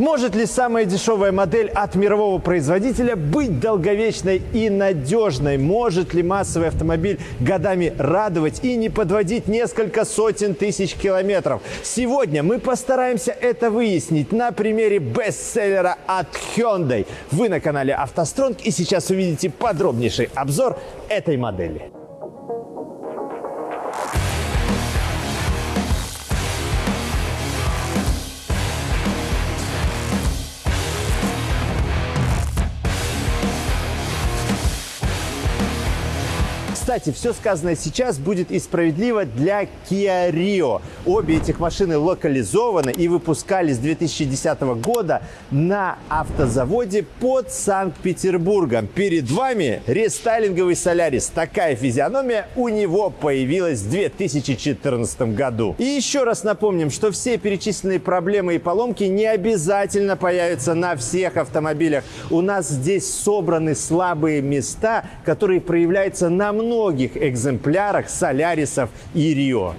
Может ли самая дешевая модель от мирового производителя быть долговечной и надежной? Может ли массовый автомобиль годами радовать и не подводить несколько сотен тысяч километров? Сегодня мы постараемся это выяснить на примере бестселлера от Hyundai. Вы на канале автостронг и сейчас увидите подробнейший обзор этой модели. Кстати, все сказанное сейчас будет и справедливо для Kia Rio. Обе этих машины локализованы и выпускались с 2010 года на автозаводе под Санкт-Петербургом. Перед вами рестайлинговый Солярис. Такая физиономия у него появилась в 2014 году. И еще раз напомним, что все перечисленные проблемы и поломки не обязательно появятся на всех автомобилях. У нас здесь собраны слабые места, которые проявляются на многих экземплярах Солярисов и Рио.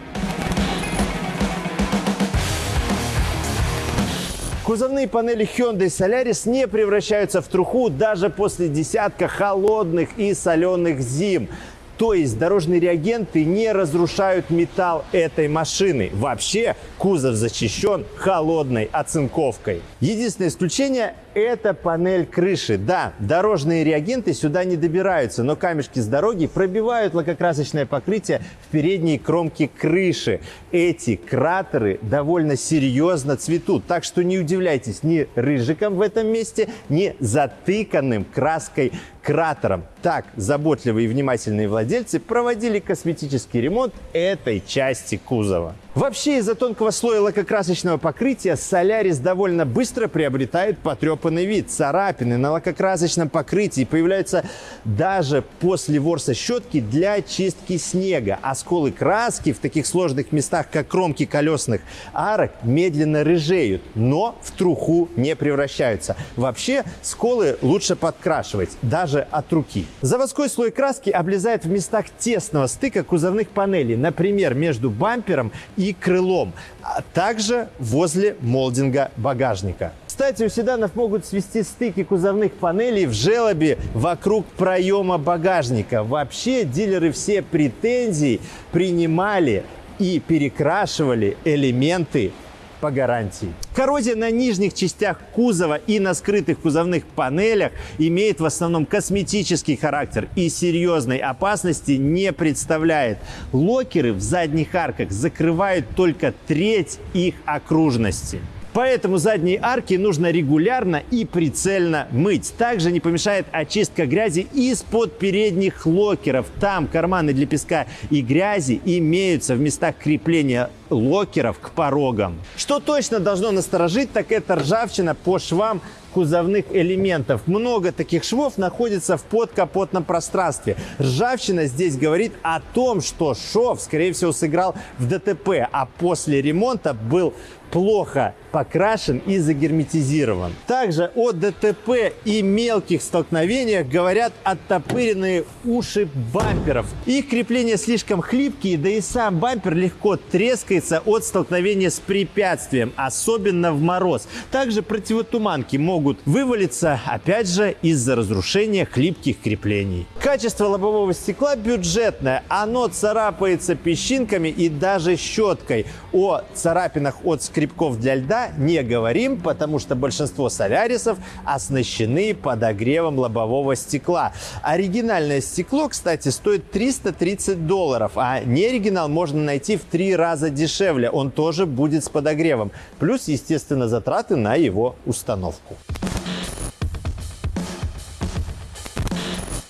Кузовные панели Hyundai Solaris не превращаются в труху даже после десятка холодных и соленых зим. То есть дорожные реагенты не разрушают металл этой машины. Вообще кузов защищен холодной оцинковкой. Единственное исключение это панель крыши. Да, дорожные реагенты сюда не добираются, но камешки с дороги пробивают лакокрасочное покрытие в передней кромке крыши. Эти кратеры довольно серьезно цветут, так что не удивляйтесь ни рыжиком в этом месте, ни затыканным краской кратером. Так заботливые и внимательные владельцы проводили косметический ремонт этой части кузова. Вообще из-за тонкого слоя лакокрасочного покрытия Солярис довольно быстро приобретает потрепанный вид. Царапины на лакокрасочном покрытии появляются даже после ворса щетки для чистки снега. А сколы краски в таких сложных местах, как кромки колесных арок, медленно рыжеют, но в труху не превращаются. Вообще сколы лучше подкрашивать, даже от руки. Заводской слой краски облезает в местах тесного стыка кузовных панелей, например, между бампером и крылом, а также возле молдинга багажника. Кстати, у седанов могут свести стыки кузовных панелей в желобе вокруг проема багажника. Вообще дилеры все претензии принимали и перекрашивали элементы по гарантии. Коррозия на нижних частях кузова и на скрытых кузовных панелях имеет в основном косметический характер и серьезной опасности не представляет. Локеры в задних арках закрывают только треть их окружности. Поэтому задние арки нужно регулярно и прицельно мыть. Также не помешает очистка грязи из-под передних локеров. Там карманы для песка и грязи имеются в местах крепления локеров к порогам. Что точно должно насторожить, так это ржавчина по швам кузовных элементов. Много таких швов находится в подкапотном пространстве. Ржавчина здесь говорит о том, что шов, скорее всего, сыграл в ДТП, а после ремонта был плохо покрашен и загерметизирован. Также о ДТП и мелких столкновениях говорят оттопыренные уши бамперов. Их крепления слишком хлипкие, да и сам бампер легко трескается от столкновения с препятствием, особенно в мороз. Также противотуманки могут вывалиться, опять же, из-за разрушения хлипких креплений. Качество лобового стекла бюджетное. Оно царапается песчинками и даже щеткой. О царапинах от скребков для льда не говорим, потому что большинство солярисов оснащены подогревом лобового стекла. Оригинальное стекло, кстати, стоит 330 долларов, а неоригинал можно найти в три раза дешевле. Он тоже будет с подогревом. Плюс, естественно, затраты на его установку.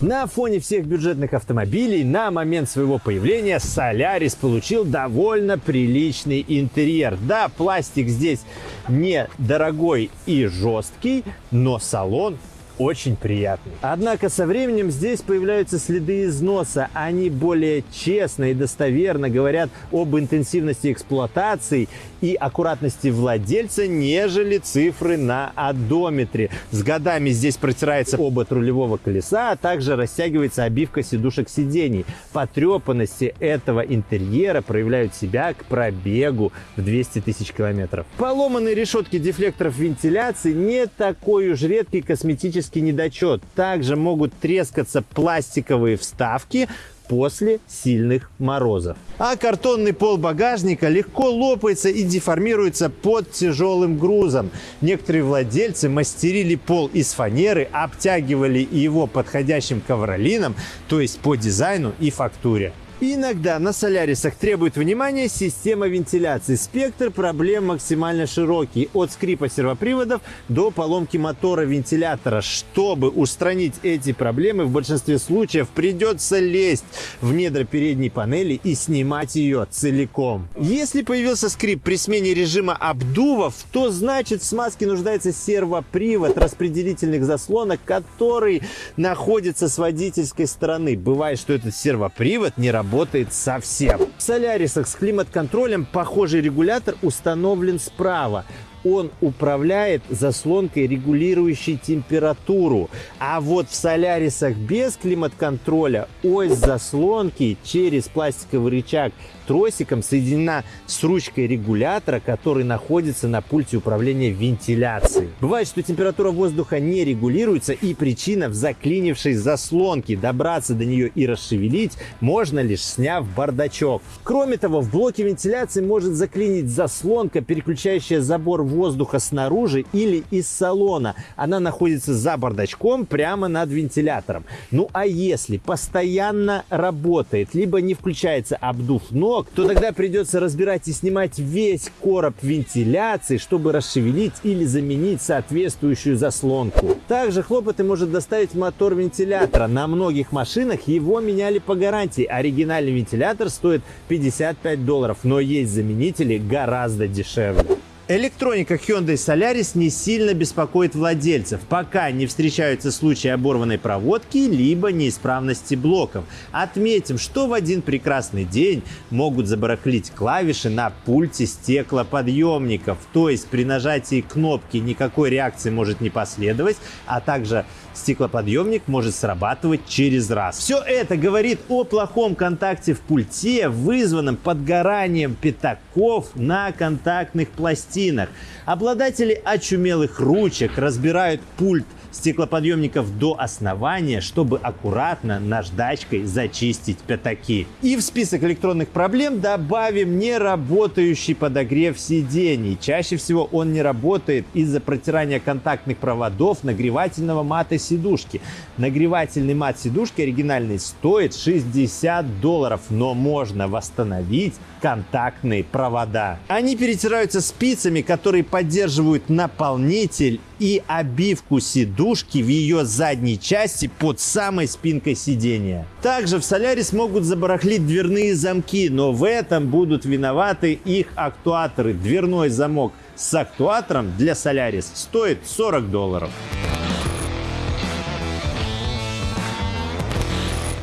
На фоне всех бюджетных автомобилей на момент своего появления Солярис получил довольно приличный интерьер. Да, пластик здесь не дорогой и жесткий, но салон очень приятный. Однако со временем здесь появляются следы износа. Они более честно и достоверно говорят об интенсивности эксплуатации и аккуратности владельца, нежели цифры на одометре. С годами здесь протирается обод рулевого колеса, а также растягивается обивка сидушек сидений. Потрепанности этого интерьера проявляют себя к пробегу в 200 тысяч километров. Поломанные решетки дефлекторов вентиляции не такой уж редкий косметический недочет. Также могут трескаться пластиковые вставки, после сильных морозов. А картонный пол багажника легко лопается и деформируется под тяжелым грузом. Некоторые владельцы мастерили пол из фанеры, обтягивали его подходящим ковролином, то есть по дизайну и фактуре. Иногда на солярисах требует внимания система вентиляции. Спектр проблем максимально широкий, от скрипа сервоприводов до поломки мотора вентилятора. Чтобы устранить эти проблемы, в большинстве случаев придется лезть в недра передней панели и снимать ее целиком. Если появился скрип при смене режима обдувов, то значит в смазке нуждается сервопривод распределительных заслонок, который находится с водительской стороны. Бывает, что этот сервопривод не работает работает совсем. В Солярисах с климат-контролем похожий регулятор установлен справа он управляет заслонкой, регулирующей температуру. А вот в Солярисах без климат-контроля ось заслонки через пластиковый рычаг тросиком соединена с ручкой регулятора, который находится на пульте управления вентиляцией. Бывает, что температура воздуха не регулируется и причина в заклинившей заслонке. Добраться до нее и расшевелить можно лишь сняв бардачок. Кроме того, в блоке вентиляции может заклинить заслонка, переключающая забор воздуха снаружи или из салона. Она находится за бардачком прямо над вентилятором. Ну а если постоянно работает, либо не включается обдув ног, блок, то тогда придется разбирать и снимать весь короб вентиляции, чтобы расшевелить или заменить соответствующую заслонку. Также хлопоты может доставить мотор вентилятора. На многих машинах его меняли по гарантии. Оригинальный вентилятор стоит 55 долларов, но есть заменители гораздо дешевле. Электроника Hyundai Solaris не сильно беспокоит владельцев, пока не встречаются случаи оборванной проводки либо неисправности блоков. Отметим, что в один прекрасный день могут забарахлить клавиши на пульте стеклоподъемников, то есть при нажатии кнопки никакой реакции может не последовать, а также стеклоподъемник может срабатывать через раз. Все это говорит о плохом контакте в пульте, вызванном подгоранием пятаков на контактных пластинах. Обладатели очумелых ручек разбирают пульт стеклоподъемников до основания, чтобы аккуратно наждачкой зачистить пятаки. И в список электронных проблем добавим неработающий подогрев сидений. Чаще всего он не работает из-за протирания контактных проводов нагревательного мата сидушки. Нагревательный мат сидушки оригинальный стоит 60 долларов, но можно восстановить контактные провода. Они перетираются спицами, которые поддерживают наполнитель и обивку сидушки в ее задней части под самой спинкой сидения. Также в Солярис могут забарахлить дверные замки, но в этом будут виноваты их актуаторы. Дверной замок с актуатором для Солярис стоит 40 долларов.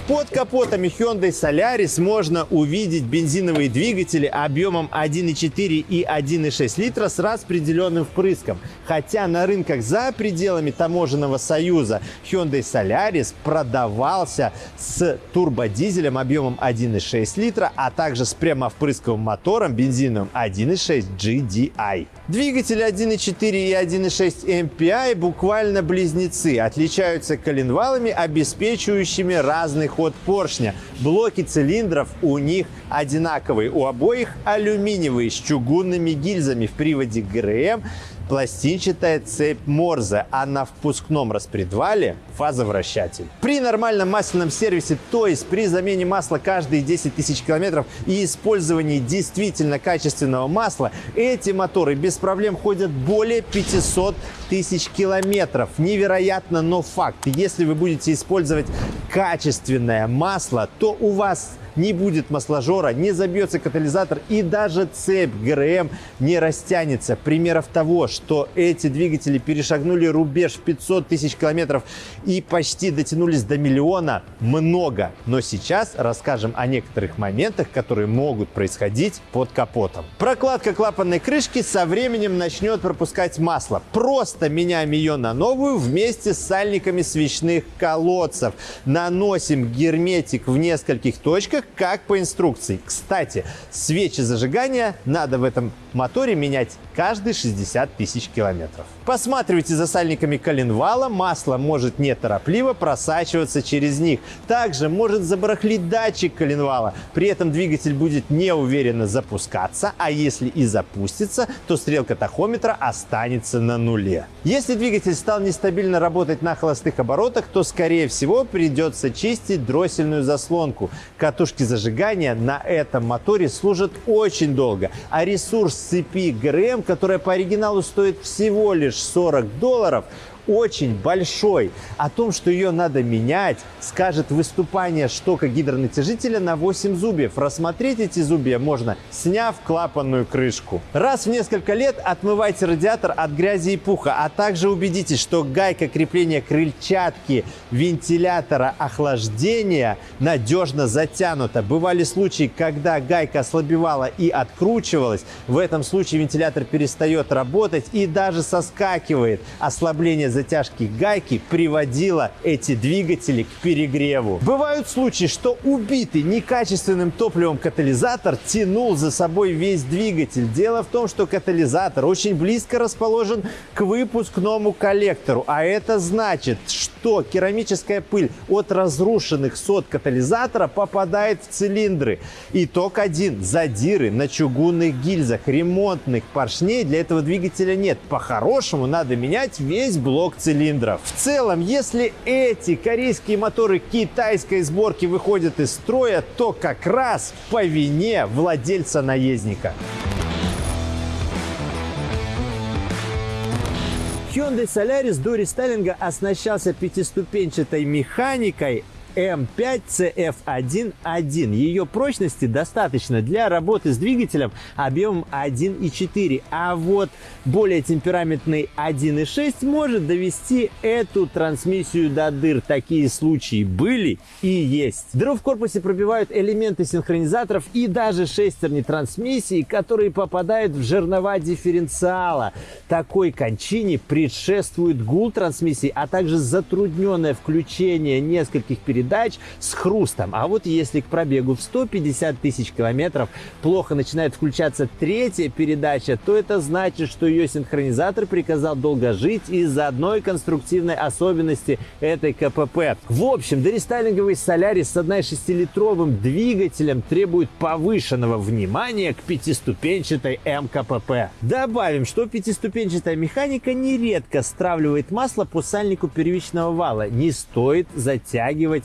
Под капотами Hyundai Solaris можно увидеть бензиновые двигатели объемом 1,4 и 1,6 литра с распределенным впрыском. Хотя на рынках за пределами таможенного союза Hyundai Solaris продавался с турбодизелем объемом 1,6 литра, а также с прямовпрысковым мотором бензиновым 1,6 GDI. Двигатели 1.4 и 1.6 MPI буквально близнецы, отличаются коленвалами, обеспечивающими разный ход поршня. Блоки цилиндров у них одинаковые, у обоих алюминиевые с чугунными гильзами. В приводе ГРМ пластинчатая цепь Морзе, а на впускном распредвале фазовращатель. При нормальном масляном сервисе, то есть при замене масла каждые 10 тысяч километров и использовании действительно качественного масла, эти моторы без проблем ходят более 500 тысяч километров. Невероятно, но факт. Если вы будете использовать качественное масло, то у вас не будет масложора, не забьется катализатор и даже цепь ГРМ не растянется. Примеров того, что эти двигатели перешагнули рубеж в 500 тысяч километров и почти дотянулись до миллиона, много. Но сейчас расскажем о некоторых моментах, которые могут происходить под капотом. Прокладка клапанной крышки со временем начнет пропускать масло. Просто меняем ее на новую вместе с сальниками свечных колодцев. Наносим герметик в нескольких точках, как по инструкции. Кстати, свечи зажигания надо в этом моторе менять каждые 60 тысяч километров. Посматривайте за сальниками коленвала, масло может неторопливо просачиваться через них. Также может забарахлить датчик коленвала, при этом двигатель будет неуверенно запускаться, а если и запустится, то стрелка тахометра останется на нуле. Если двигатель стал нестабильно работать на холостых оборотах, то скорее всего придется чистить дроссельную заслонку. Катушки зажигания на этом моторе служат очень долго, а ресурс цепи ГРМ, которая по оригиналу стоит всего лишь 40 долларов, очень большой. О том, что ее надо менять, скажет выступание штока гидронатяжителя на 8 зубьев. Рассмотреть эти зубья можно, сняв клапанную крышку. Раз в несколько лет отмывайте радиатор от грязи и пуха, а также убедитесь, что гайка крепления крыльчатки вентилятора охлаждения надежно затянута. Бывали случаи, когда гайка ослабевала и откручивалась. В этом случае вентилятор перестает работать и даже соскакивает. Ослабление затяжки гайки приводила эти двигатели к перегреву. Бывают случаи, что убитый некачественным топливом катализатор тянул за собой весь двигатель. Дело в том, что катализатор очень близко расположен к выпускному коллектору, а это значит, что керамическая пыль от разрушенных сот катализатора попадает в цилиндры. Итог один. Задиры на чугунных гильзах, ремонтных поршней для этого двигателя нет. По-хорошему надо менять весь блок блок цилиндров. В целом, если эти корейские моторы китайской сборки выходят из строя, то как раз по вине владельца наездника. Hyundai Solaris до рестайлинга оснащался пятиступенчатой механикой, М5CF1.1. Ее прочности достаточно для работы с двигателем объемом 1.4, а вот более темпераментный 1.6 может довести эту трансмиссию до дыр. Такие случаи были и есть. Дыру в корпусе пробивают элементы синхронизаторов и даже шестерни трансмиссии, которые попадают в жернова дифференциала. Такой кончине предшествует гул трансмиссии, а также затрудненное включение нескольких передач передач с хрустом. А вот если к пробегу в 150 тысяч километров плохо начинает включаться третья передача, то это значит, что ее синхронизатор приказал долго жить из-за одной конструктивной особенности этой КПП. В общем, дорестайлинговый Солярис с 1,6-литровым двигателем требует повышенного внимания к пятиступенчатой МКПП. Добавим, что пятиступенчатая механика нередко стравливает масло по сальнику первичного вала. Не стоит затягивать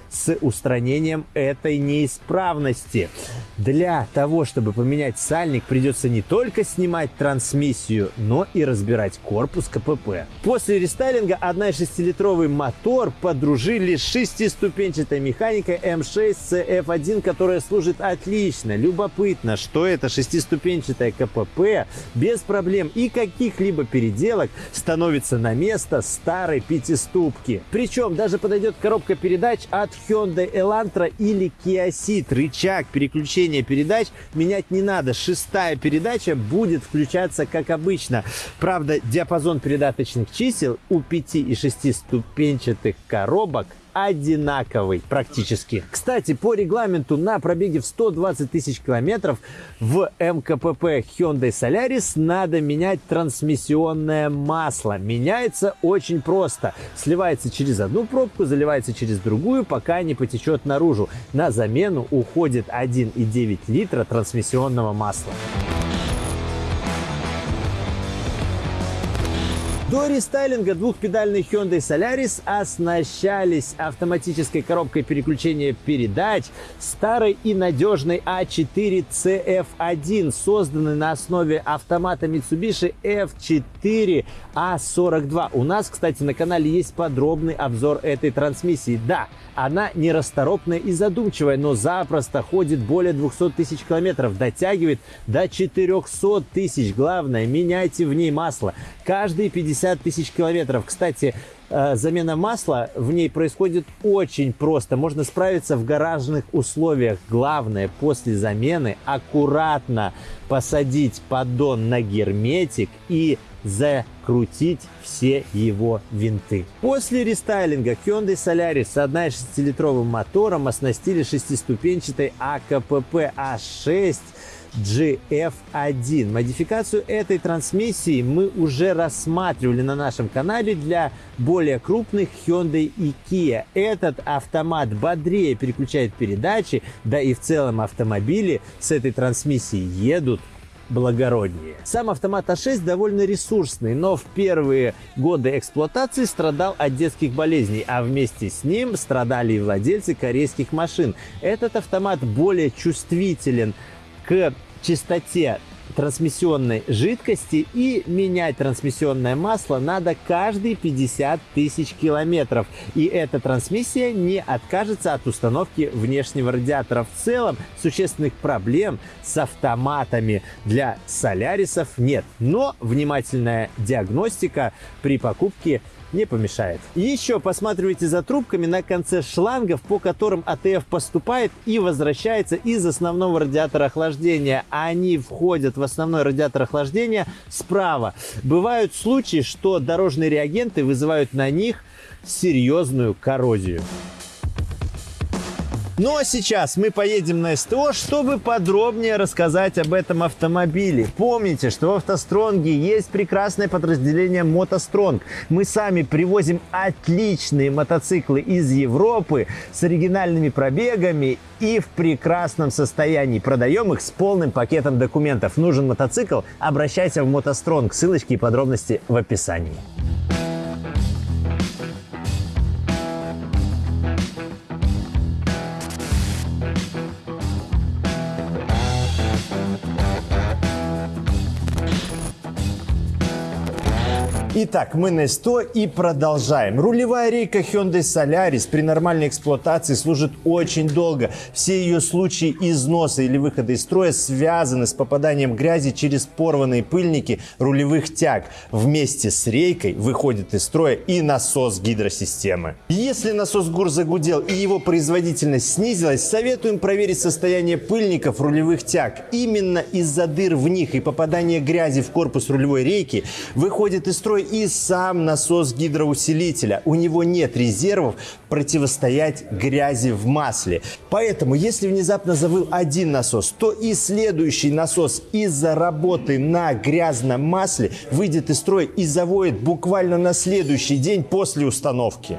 с устранением этой неисправности. Для того, чтобы поменять сальник, придется не только снимать трансмиссию, но и разбирать корпус КПП. После рестайлинга 1,6-литровый мотор подружили с шестиступенчатой механикой M6 CF1, которая служит отлично. Любопытно, что это шестиступенчатая КПП без проблем и каких-либо переделок становится на место старой пятиступки. Причем даже подойдет коробка передач от Hyundai Elantra или Kia Ceed. Рычаг переключения передач менять не надо. Шестая передача будет включаться как обычно. Правда, диапазон передаточных чисел у 5 и 6 ступенчатых коробок одинаковый практически. Кстати, по регламенту на пробеге в 120 тысяч километров в МКПП Hyundai Solaris надо менять трансмиссионное масло. Меняется очень просто. Сливается через одну пробку, заливается через другую, пока не потечет наружу. На замену уходит 1,9 литра трансмиссионного масла. До рестайлинга двухпедальный Hyundai Solaris оснащались автоматической коробкой переключения передач старой и надежной A4 CF1, созданной на основе автомата Mitsubishi F4 4А42. У нас, кстати, на канале есть подробный обзор этой трансмиссии. Да, она нерасторопная и задумчивая, но запросто ходит более 200 тысяч километров, дотягивает до 400 тысяч. Главное, меняйте в ней масло каждые 50 тысяч километров. Кстати, замена масла в ней происходит очень просто. Можно справиться в гаражных условиях. Главное, после замены аккуратно посадить поддон на герметик и закрутить все его винты. После рестайлинга Hyundai Solaris с 1,6-литровым мотором оснастили шестиступенчатой АКПП А6 GF1. Модификацию этой трансмиссии мы уже рассматривали на нашем канале для более крупных Hyundai и Kia. Этот автомат бодрее переключает передачи, да и в целом автомобили с этой трансмиссией едут благороднее. Сам автомат А6 довольно ресурсный, но в первые годы эксплуатации страдал от детских болезней, а вместе с ним страдали и владельцы корейских машин. Этот автомат более чувствителен к чистоте трансмиссионной жидкости и менять трансмиссионное масло надо каждые 50 тысяч километров. И эта трансмиссия не откажется от установки внешнего радиатора. В целом существенных проблем с автоматами для солярисов нет. Но внимательная диагностика при покупке не помешает. Еще посматривайте за трубками на конце шлангов, по которым АТФ поступает и возвращается из основного радиатора охлаждения. Они входят в основной радиатор охлаждения справа. Бывают случаи, что дорожные реагенты вызывают на них серьезную коррозию. Ну а сейчас мы поедем на СТО, чтобы подробнее рассказать об этом автомобиле. Помните, что в автостронге есть прекрасное подразделение Мотостронг. Мы сами привозим отличные мотоциклы из Европы с оригинальными пробегами и в прекрасном состоянии. Продаем их с полным пакетом документов. Нужен мотоцикл? Обращайся в Мотостронг. Ссылочки и подробности в описании. Итак, мы на 100 и продолжаем. Рулевая рейка Hyundai Solaris при нормальной эксплуатации служит очень долго. Все ее случаи износа или выхода из строя связаны с попаданием грязи через порванные пыльники рулевых тяг. Вместе с рейкой выходит из строя и насос гидросистемы. Если насос ГУР загудел и его производительность снизилась, советуем проверить состояние пыльников рулевых тяг. Именно из-за дыр в них и попадания грязи в корпус рулевой рейки выходит из строя и сам насос гидроусилителя. У него нет резервов противостоять грязи в масле. Поэтому, если внезапно завыл один насос, то и следующий насос из-за работы на грязном масле выйдет из строя и завоет буквально на следующий день после установки.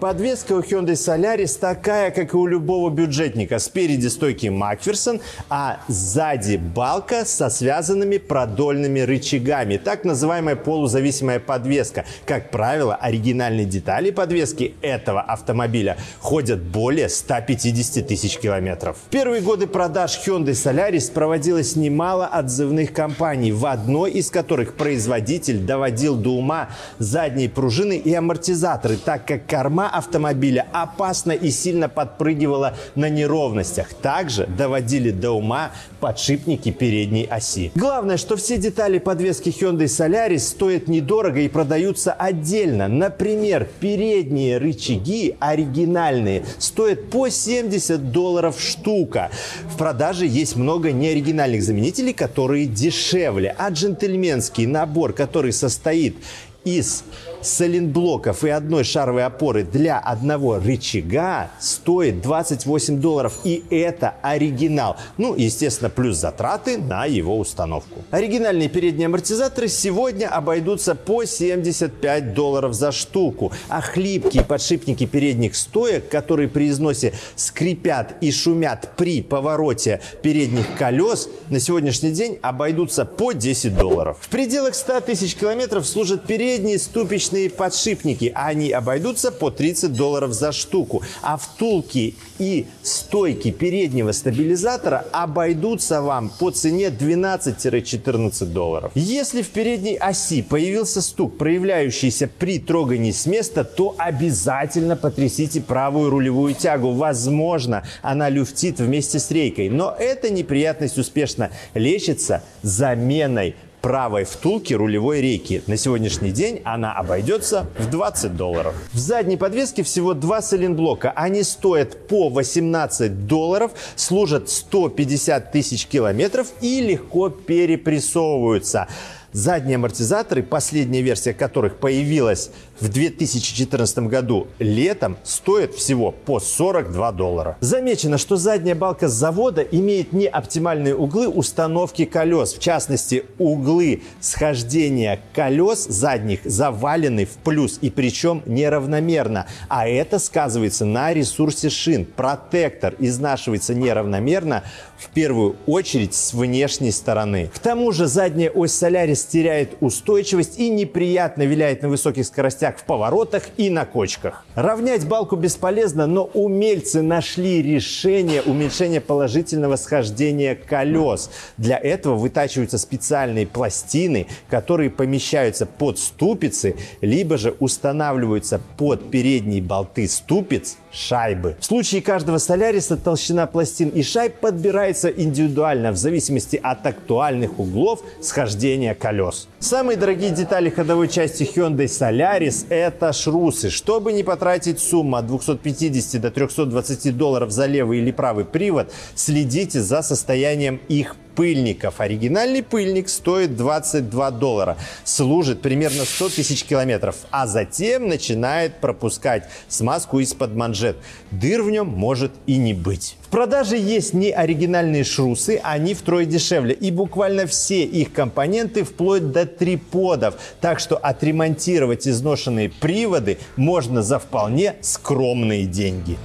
Подвеска у Hyundai Solaris такая, как и у любого бюджетника. Спереди стойки Макферсон, а сзади балка со связанными продольными рычагами. Так называемая полузависимая подвеска. Как правило, оригинальные детали подвески этого автомобиля ходят более 150 тысяч километров. В первые годы продаж Hyundai Solaris проводилось немало отзывных кампаний, в одной из которых производитель доводил до ума задние пружины и амортизаторы, так как корма автомобиля опасно и сильно подпрыгивала на неровностях. Также доводили до ума подшипники передней оси. Главное, что все детали подвески Hyundai Solaris стоят недорого и продаются отдельно. Например, передние рычаги оригинальные стоят по 70 долларов штука. В продаже есть много неоригинальных заменителей, которые дешевле. А джентльменский набор, который состоит из соленблоков и одной шаровой опоры для одного рычага стоит 28 долларов. И это оригинал. Ну, естественно, плюс затраты на его установку. Оригинальные передние амортизаторы сегодня обойдутся по 75 долларов за штуку. А хлипкие подшипники передних стоек, которые при износе скрипят и шумят при повороте передних колес, на сегодняшний день обойдутся по 10 долларов. В пределах 100 тысяч километров служат передние ступичные различные подшипники. Они обойдутся по 30 долларов за штуку. А втулки и стойки переднего стабилизатора обойдутся вам по цене 12-14 долларов. Если в передней оси появился стук, проявляющийся при трогании с места, то обязательно потрясите правую рулевую тягу. Возможно, она люфтит вместе с рейкой, но эта неприятность успешно лечится заменой правой втулки рулевой рейки. На сегодняшний день она обойдется в 20 долларов. В задней подвеске всего два сайлентблока. Они стоят по 18 долларов, служат 150 тысяч километров и легко перепрессовываются. Задние амортизаторы, последняя версия которых появилась в 2014 году летом, стоят всего по 42 доллара. Замечено, что задняя балка завода имеет неоптимальные углы установки колес. В частности, углы схождения колес задних завалены в плюс и причем неравномерно. А это сказывается на ресурсе шин. Протектор изнашивается неравномерно в первую очередь с внешней стороны. К тому же задняя ось Солярис теряет устойчивость и неприятно виляет на высоких скоростях в поворотах и на кочках. Равнять балку бесполезно, но умельцы нашли решение уменьшения положительного схождения колес. Для этого вытачиваются специальные пластины, которые помещаются под ступицы, либо же устанавливаются под передние болты ступиц шайбы. В случае каждого соляриса толщина пластин и шайб подбирается индивидуально в зависимости от актуальных углов схождения колес. Самые дорогие детали ходовой части Hyundai Solaris – это шрусы. Чтобы не потратить сумму от 250 до 320 долларов за левый или правый привод, следите за состоянием их пыльников. Оригинальный пыльник стоит 22 доллара, служит примерно 100 тысяч километров, а затем начинает пропускать смазку из-под манжет. Дыр в нем может и не быть. В продаже есть не оригинальные шрусы, они втрое дешевле. И буквально все их компоненты вплоть до триподов. Так что отремонтировать изношенные приводы можно за вполне скромные деньги.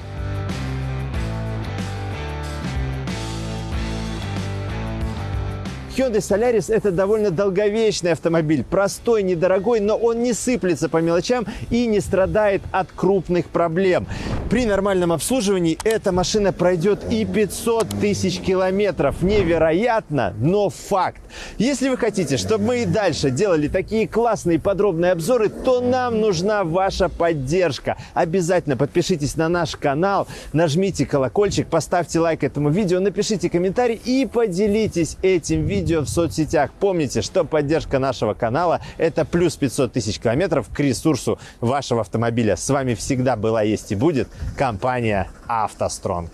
Hyundai Solaris – это довольно долговечный автомобиль. Простой, недорогой, но он не сыплется по мелочам и не страдает от крупных проблем. При нормальном обслуживании эта машина пройдет и 500 тысяч километров. Невероятно, но факт. Если вы хотите, чтобы мы и дальше делали такие классные подробные обзоры, то нам нужна ваша поддержка. Обязательно подпишитесь на наш канал, нажмите колокольчик, поставьте лайк этому видео, напишите комментарий и поделитесь этим видео видео в соцсетях. Помните, что поддержка нашего канала – это плюс 500 тысяч километров к ресурсу вашего автомобиля. С вами всегда была, есть и будет компания «АвтоСтронг».